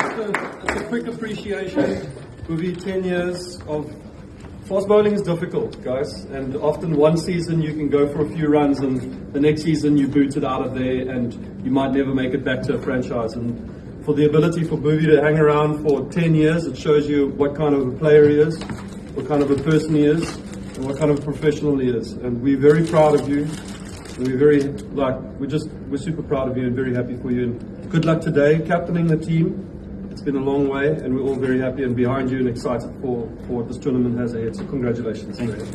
Just a, quick appreciation. Bhuvi 10 years of fast bowling is difficult, guys. And often one season you can go for a few runs, and the next season you boot it out of there, and you might never make it back to a franchise. And for the ability for Bhuvi to hang around for 10 years, it shows you what kind of a player he is, what kind of a person he is, and what kind of a professional he is. And we're very proud of you we're very like we're just we're super proud of you and very happy for you. And good luck today, captaining the team. It's been a long way, and we're all very happy and behind you and excited for, for what this tournament has ahead. So congratulations. Thank you.